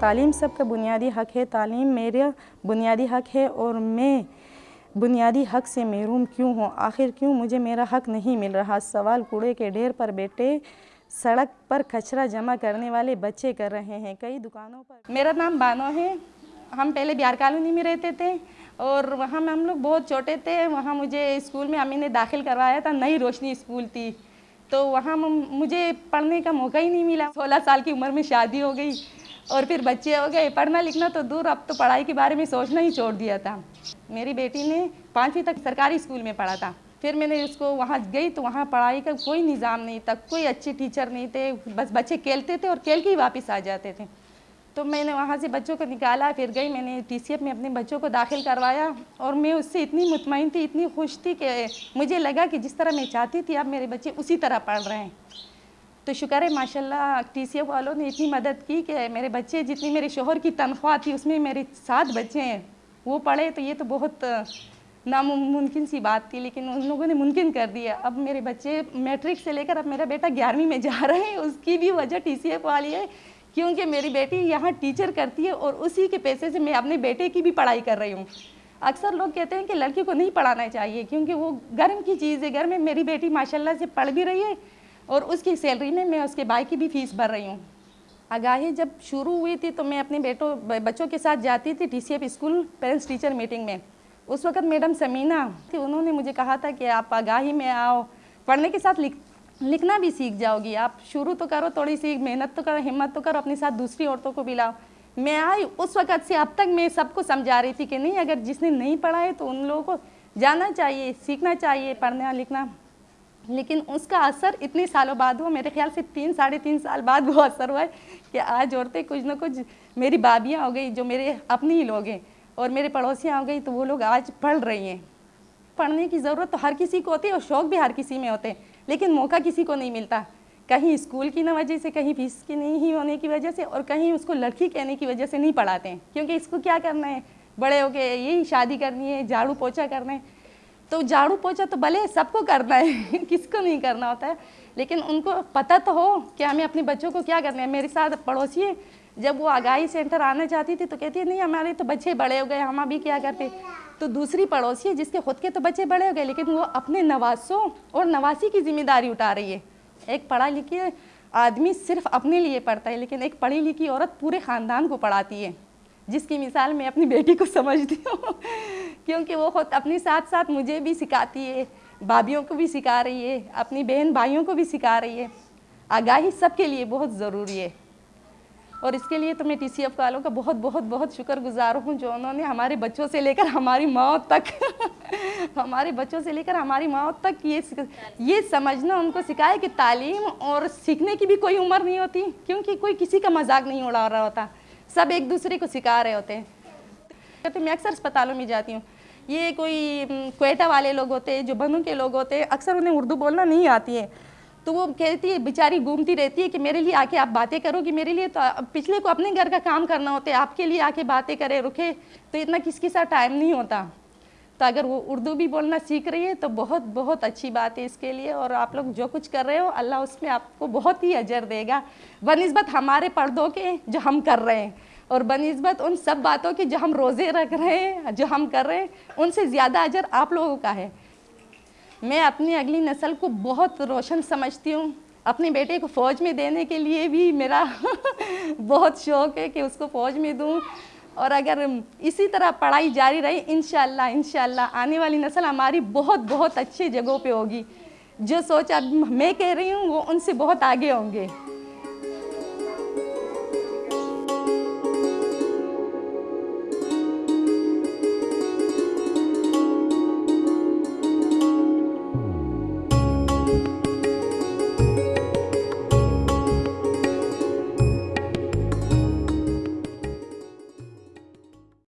तालीम सबका बुनियादी हक है। तालीम मेरा बुनियादी हक है और मैं बुनियादी हक से महरूम क्यों हूँ? आखिर क्यों मुझे मेरा हक नहीं मिल रहा? सवाल कूड़े के ढेर पर बैठे, सड़क पर कचरा जमा करने वाले बच्चे कर रहे हैं। कई दुकानों पर मेरा नाम बानो है। हम पहले बिहार कॉलोनी में रहते थे और वहाँ में हम लोग बहुत छोटे थे। वहाँ मुझे स्कूल में अम्मी ने दाखिल करवाया था। नई रोशनी स्कूल थी। तो वहाँ मुझे पढ़ने का मौका ही नहीं मिला। सोलह साल की उम्र में शादी हो गई। और फिर बच्चे हो गए। पढ़ना लिखना तो दूर, अब तो पढ़ाई के बारे में सोचना ही छोड़ दिया था। मेरी बेटी ने पाँचवीं तक सरकारी स्कूल में पढ़ा था। फिर मैंने उसको वहाँ गई तो वहाँ पढ़ाई का कोई निज़ाम नहीं था, कोई अच्छे टीचर नहीं थे, बस बच्चे खेलते थे और खेल के ही वापस आ जाते थे। तो मैंने वहाँ से बच्चों को निकाला, फिर गई, मैंने टीसीएफ में अपने बच्चों को दाखिल करवाया और मैं उससे इतनी मुतमिन थी, इतनी खुश थी कि मुझे लगा कि जिस तरह मैं चाहती थी, अब मेरे बच्चे उसी तरह पढ़ रहे हैं। तो शुक्र है, माशाल्लाह टी वालों ने इतनी मदद की कि मेरे बच्चे, जितनी मेरे शोहर की तनख्वाह थी, उसमें मेरे सात बच्चे हैं। वो पढ़े तो ये तो बहुत नामुमकिन सी बात थी, लेकिन उन लोगों ने मुमकिन कर दिया। अब मेरे बच्चे मैट्रिक से लेकर अब मेरा बेटा ग्यारहवीं में जा रहे हैं, उसकी भी वजह टी सी एफ़ वाली है, क्योंकि मेरी बेटी यहाँ टीचर करती है और उसी के पैसे से मैं अपने बेटे की भी पढ़ाई कर रही हूँ। अक्सर लोग कहते हैं कि लड़की को नहीं पढ़ाना चाहिए, क्योंकि वो गर्म की चीज़ है, घर में मेरी बेटी माशाल्लाह से पढ़ भी रही है और उसकी सैलरी में मैं उसके भाई की भी फ़ीस भर रही हूँ। आगाही जब शुरू हुई थी तो मैं अपने बेटों, बच्चों के साथ जाती थी टी स्कूल पेरेंट्स टीचर मीटिंग में। उस वक्त मैडम समीना थी, उन्होंने मुझे कहा था कि आप आगाही में आओ। पढ़ने के साथ लिख, लिखना भी सीख जाओगी। आप शुरू तो करो थोड़ी सी मेहनत तो करो, हिम्मत तो करो, अपने साथ दूसरी औरतों को भी लाओ। मैं आई उस वक़्त से अब तक मैं सबको समझा रही थी कि नहीं, अगर जिसने नहीं पढ़ा है तो उन लोगों को जाना चाहिए, सीखना चाहिए, पढ़ना, लिखना। लेकिन उसका असर इतने सालों बाद हुआ, मेरे ख्याल से तीन, साढ़े तीन साल बाद वो असर हुआ कि आज औरतें कुछ ना कुछ मेरी बाबियाँ हो गई, जो मेरे अपने ही लोग हैं और मेरे पड़ोसियाँ हो गई तो वो लोग आज पढ़ रही हैं। पढ़ने की ज़रूरत तो हर किसी को होती है और शौक़ भी हर किसी में होते हैं, लेकिन मौका किसी को नहीं मिलता। कहीं स्कूल की ना वजह से, कहीं फ़ीस की नहीं ही होने की वजह से और कहीं उसको लड़की कहने की वजह से नहीं पढ़ाते हैं, क्योंकि इसको क्या करना है? बड़े हो गए यही शादी करनी है, झाड़ू पोछा करना है। तो झाड़ू पोछा तो भले सबको करना है, किसको नहीं करना होता है। लेकिन उनको पता तो हो कि हमें अपने बच्चों को क्या करना है। मेरे साथ पड़ोसी जब वो आगाही सेंटर आना चाहती थी तो कहती है, नहीं, हमारे तो बच्चे बड़े हो गए, हम अभी क्या करते? तो दूसरी पड़ोसी है, जिसके खुद के तो बच्चे बड़े हो गए, लेकिन वो अपने नवासों और नवासी की ज़िम्मेदारी उठा रही है। एक पढ़ा लिखी आदमी सिर्फ़ अपने लिए पढ़ता है, लेकिन एक पढ़ी लिखी औरत पूरे ख़ानदान को पढ़ाती है, जिसकी मिसाल मैं अपनी बेटी को समझती हूँ। क्योंकि वो खुद अपने साथ साथ मुझे भी सिखाती है, भाभीियों को भी सिखा रही है, अपनी बहन भाइयों को भी सिखा रही है। आगाही सबके लिए बहुत ज़रूरी है। और इसके लिए तो मैं टी सी एफ़ वालों का बहुत बहुत बहुत शुक्रगुजार हूँ जो उन्होंने हमारे बच्चों से लेकर हमारी मौत तक, हमारे बच्चों से लेकर हमारी मौत तक ये ये समझना, उनको सिखाया कि तालीम और सीखने की भी कोई उम्र नहीं होती, क्योंकि कोई किसी का मज़ाक नहीं उड़ा रहा होता। सब एक दूसरे को सिखा रहे होते हैं। तो मैं अक्सर अस्पतालों में जाती हूँ। ये कोई कोयटा वाले लोग होते हैं जो बनू के लोग होते हैं अक्सर उन्हें उर्दू बोलना नहीं आती है। तो वो कहती है, बेचारी घूमती रहती है कि मेरे लिए आके आप बातें करो कि मेरे लिए तो पिछले को अपने घर का काम करना होता है, आपके लिए आके बातें करे, रुके। तो इतना किसके साथ टाइम नहीं होता। तो अगर वो उर्दू भी बोलना सीख रही है तो बहुत बहुत अच्छी बात है इसके लिए। और आप लोग जो कुछ कर रहे हो, अल्लाह उसमें आपको बहुत ही अजर देगा। बनस्बत हमारे पर्दों के जो हम कर रहे हैं। और बनस्बत उन सब बातों की जो हम रोज़े रख रहे हैं, जो हम कर रहे हैं, उनसे ज़्यादा अजर आप लोगों का है। मैं अपनी अगली नस्ल को बहुत रोशन समझती हूँ। अपने बेटे को फ़ौज में देने के लिए भी मेरा बहुत शौक़ है कि उसको फ़ौज में दूँ। और अगर इसी तरह पढ़ाई जारी रही इन इनशाला आने वाली नस्ल हमारी बहुत बहुत अच्छी जगहों पे होगी। जो सोच अब मैं कह रही हूँ, वो उनसे बहुत आगे होंगे।